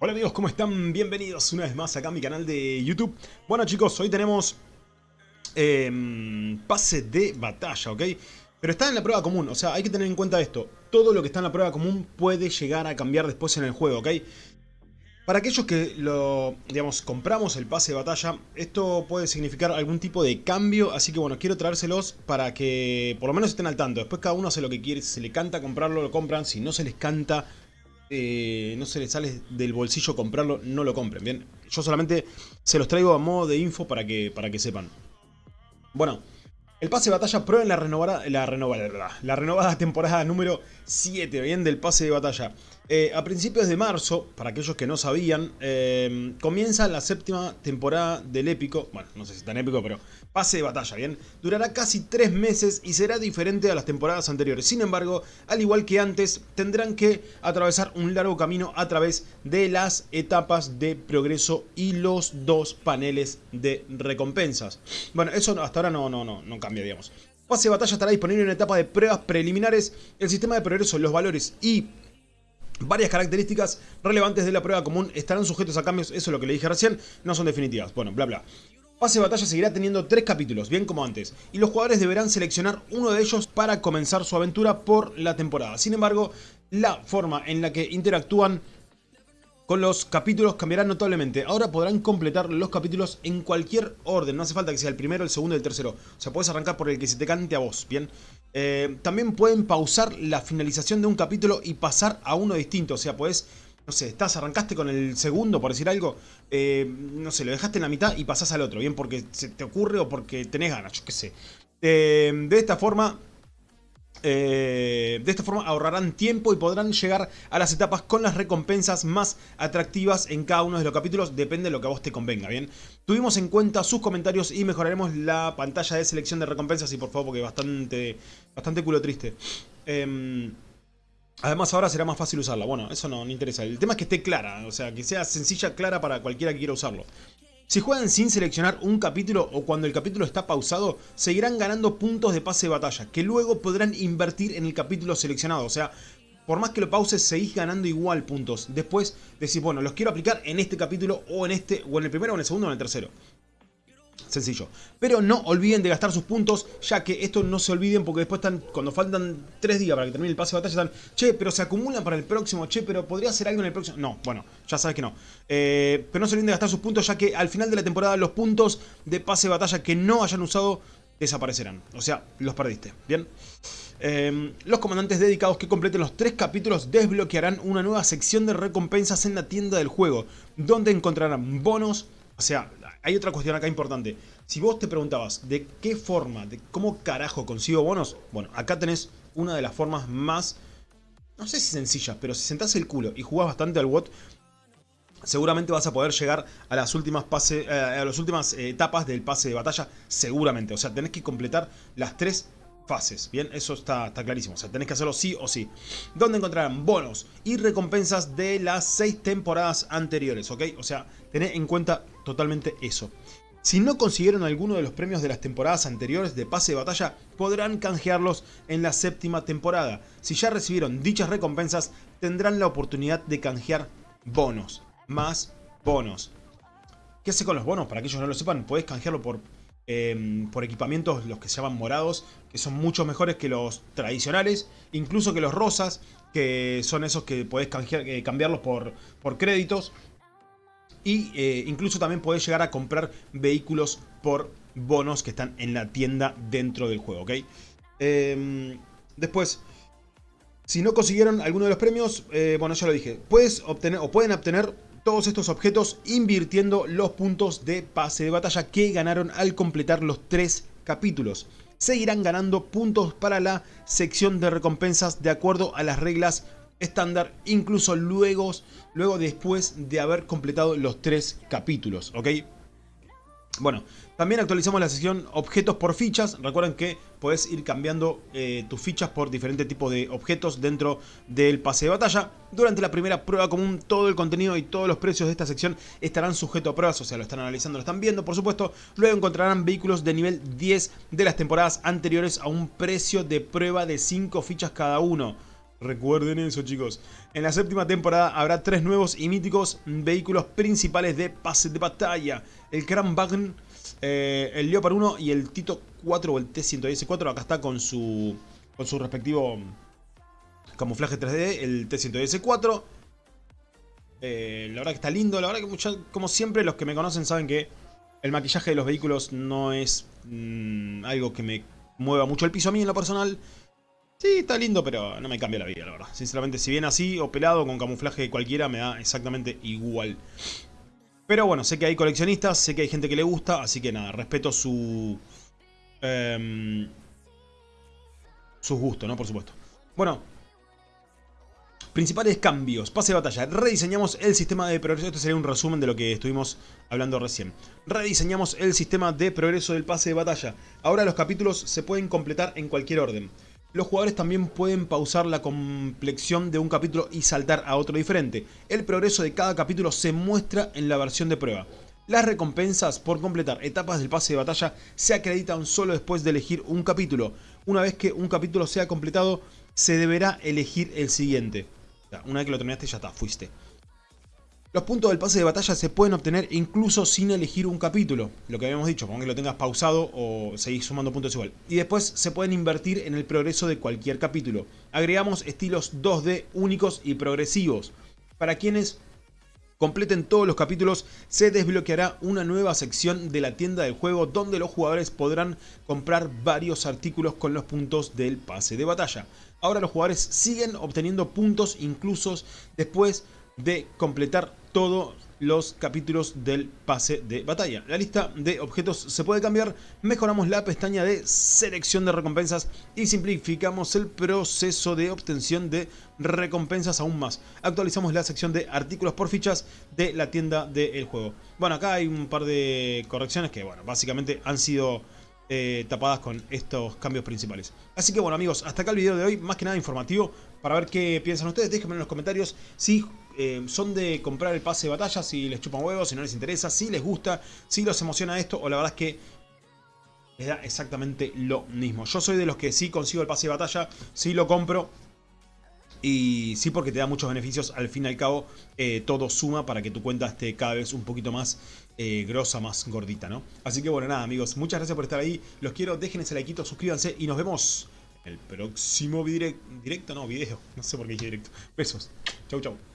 Hola amigos, ¿cómo están? Bienvenidos una vez más acá a mi canal de YouTube. Bueno chicos, hoy tenemos eh, pase de batalla, ¿ok? Pero está en la prueba común, o sea, hay que tener en cuenta esto. Todo lo que está en la prueba común puede llegar a cambiar después en el juego, ¿ok? Para aquellos que lo, digamos, compramos el pase de batalla, esto puede significar algún tipo de cambio, así que bueno, quiero traérselos para que por lo menos estén al tanto. Después cada uno hace lo que quiere, si se le canta comprarlo, lo compran, si no se les canta, eh, no se les sale del bolsillo comprarlo, no lo compren, ¿bien? Yo solamente se los traigo a modo de info para que, para que sepan. Bueno, el pase de batalla prueben la renovada, la renovada, la renovada temporada número 7, bien, del pase de batalla. Eh, a principios de marzo, para aquellos que no sabían, eh, comienza la séptima temporada del épico, bueno, no sé si es tan épico, pero pase de batalla, ¿bien? Durará casi tres meses y será diferente a las temporadas anteriores. Sin embargo, al igual que antes, tendrán que atravesar un largo camino a través de las etapas de progreso y los dos paneles de recompensas. Bueno, eso hasta ahora no, no, no, no cambia, digamos. Pase de batalla estará disponible en etapa de pruebas preliminares. El sistema de progreso, los valores y Varias características relevantes de la prueba común estarán sujetos a cambios, eso es lo que le dije recién, no son definitivas. Bueno, bla bla. Pase de batalla seguirá teniendo tres capítulos, bien como antes, y los jugadores deberán seleccionar uno de ellos para comenzar su aventura por la temporada. Sin embargo, la forma en la que interactúan con los capítulos cambiará notablemente. Ahora podrán completar los capítulos en cualquier orden. No hace falta que sea el primero, el segundo y el tercero. O sea, puedes arrancar por el que se te cante a vos, ¿bien? Eh, también pueden pausar la finalización de un capítulo y pasar a uno distinto. O sea, puedes... No sé, estás, arrancaste con el segundo, por decir algo, eh, no sé, lo dejaste en la mitad y pasás al otro, bien, porque se te ocurre o porque tenés ganas, yo qué sé. Eh, de esta forma, eh, de esta forma ahorrarán tiempo y podrán llegar a las etapas con las recompensas más atractivas en cada uno de los capítulos, depende de lo que a vos te convenga, ¿bien? Tuvimos en cuenta sus comentarios y mejoraremos la pantalla de selección de recompensas y por favor porque bastante, bastante culo triste. Em, además ahora será más fácil usarla, bueno, eso no, no interesa, el tema es que esté clara, o sea, que sea sencilla, clara para cualquiera que quiera usarlo. Si juegan sin seleccionar un capítulo o cuando el capítulo está pausado, seguirán ganando puntos de pase de batalla, que luego podrán invertir en el capítulo seleccionado. O sea, por más que lo pauses, seguís ganando igual puntos. Después decís, bueno, los quiero aplicar en este capítulo o en este, o en el primero, o en el segundo, o en el tercero. Sencillo. Pero no olviden de gastar sus puntos, ya que esto no se olviden porque después están, cuando faltan 3 días para que termine el pase de batalla, están, che, pero se acumulan para el próximo, che, pero podría hacer algo en el próximo. No, bueno, ya sabes que no. Eh, pero no se olviden de gastar sus puntos, ya que al final de la temporada los puntos de pase de batalla que no hayan usado desaparecerán. O sea, los perdiste. Bien. Eh, los comandantes dedicados que completen los tres capítulos desbloquearán una nueva sección de recompensas en la tienda del juego, donde encontrarán bonos, o sea, hay otra cuestión acá importante. Si vos te preguntabas de qué forma, de cómo carajo consigo bonos, bueno, acá tenés una de las formas más, no sé si sencillas, pero si sentás el culo y jugás bastante al WOT, seguramente vas a poder llegar a las últimas, pase, eh, a las últimas etapas del pase de batalla, seguramente. O sea, tenés que completar las tres fases, ¿bien? Eso está, está, clarísimo, o sea, tenés que hacerlo sí o sí. Donde encontrarán bonos y recompensas de las seis temporadas anteriores, ¿ok? O sea, tened en cuenta totalmente eso. Si no consiguieron alguno de los premios de las temporadas anteriores de pase de batalla, podrán canjearlos en la séptima temporada. Si ya recibieron dichas recompensas, tendrán la oportunidad de canjear bonos. Más bonos. ¿Qué hace con los bonos? Para que no lo sepan, podés canjearlo por Em, por equipamientos, los que se llaman morados, que son mucho mejores que los tradicionales, incluso que los rosas, que son esos que podés eh, cambiarlos por, por créditos. Y eh, incluso también podés llegar a comprar vehículos por bonos que están en la tienda dentro del juego, ¿ok? Em, después, si no consiguieron alguno de los premios, eh, bueno, ya lo dije, puedes obtener o pueden obtener todos estos objetos invirtiendo los puntos de pase de batalla que ganaron al completar los tres capítulos. Seguirán ganando puntos para la sección de recompensas de acuerdo a las reglas estándar, incluso luego, luego después de haber completado los tres capítulos, ¿ok? Bueno, también actualizamos la sección objetos por fichas. Recuerden que puedes ir cambiando eh, tus fichas por diferentes tipos de objetos dentro del pase de batalla. Durante la primera prueba común, todo el contenido y todos los precios de esta sección estarán sujetos a pruebas. O sea, lo están analizando, lo están viendo, por supuesto. Luego encontrarán vehículos de nivel 10 de las temporadas anteriores a un precio de prueba de 5 fichas cada uno. Recuerden eso, chicos. En la séptima temporada habrá tres nuevos y míticos vehículos principales de pase de batalla. El Kramwagen, eh, el Leopard 1 y el Tito 4 o el T-114. Acá está con su, con su respectivo camuflaje 3D, el T-114. Eh, la verdad que está lindo, la verdad que como siempre los que me conocen saben que el maquillaje de los vehículos no es mm, algo que me mueva mucho el piso a mí en lo personal. Sí, está lindo, pero no me cambia la vida, la verdad. Sinceramente, si bien así o pelado con camuflaje cualquiera, me da exactamente igual. Pero bueno, sé que hay coleccionistas, sé que hay gente que le gusta, así que nada, respeto su... Eh, sus gustos, ¿no? Por supuesto. Bueno, Principales cambios. Pase de batalla. Rediseñamos el sistema de progreso. Este sería un resumen de lo que estuvimos hablando recién. Rediseñamos el sistema de progreso del pase de batalla. Ahora los capítulos se pueden completar en cualquier orden. Los jugadores también pueden pausar la complexión de un capítulo y saltar a otro diferente. El progreso de cada capítulo se muestra en la versión de prueba. Las recompensas por completar etapas del pase de batalla se acreditan solo después de elegir un capítulo. Una vez que un capítulo sea completado, se deberá elegir el siguiente. Una vez que lo terminaste ya está, fuiste. Los puntos del pase de batalla se pueden obtener incluso sin elegir un capítulo. Lo que habíamos dicho, ponga que lo tengas pausado o seguís sumando puntos igual. Y después se pueden invertir en el progreso de cualquier capítulo. Agregamos estilos 2D únicos y progresivos. Para quienes completen todos los capítulos, se desbloqueará una nueva sección de la tienda del juego donde los jugadores podrán comprar varios artículos con los puntos del pase de batalla. Ahora los jugadores siguen obteniendo puntos incluso después de completar todos los capítulos del pase de batalla. La lista de objetos se puede cambiar, mejoramos la pestaña de selección de recompensas y simplificamos el proceso de obtención de recompensas aún más. Actualizamos la sección de artículos por fichas de la tienda del juego. Bueno, acá hay un par de correcciones que, bueno, básicamente han sido eh, tapadas con estos cambios principales. Así que bueno amigos, hasta acá el video de hoy, más que nada informativo, para ver qué piensan ustedes, déjenme en los comentarios si eh, son de comprar el pase de batalla, si les chupan huevos, si no les interesa, si les gusta, si los emociona esto, o la verdad es que les da exactamente lo mismo. Yo soy de los que sí consigo el pase de batalla, sí lo compro, y sí porque te da muchos beneficios, al fin y al cabo eh, todo suma para que tu cuenta esté cada vez un poquito más eh, más gordita, ¿no? Así que bueno, nada amigos, muchas gracias por estar ahí, los quiero, dejen ese like, suscríbanse y nos vemos en el próximo directo, no, video, no sé por qué dije directo. Besos, chau chau.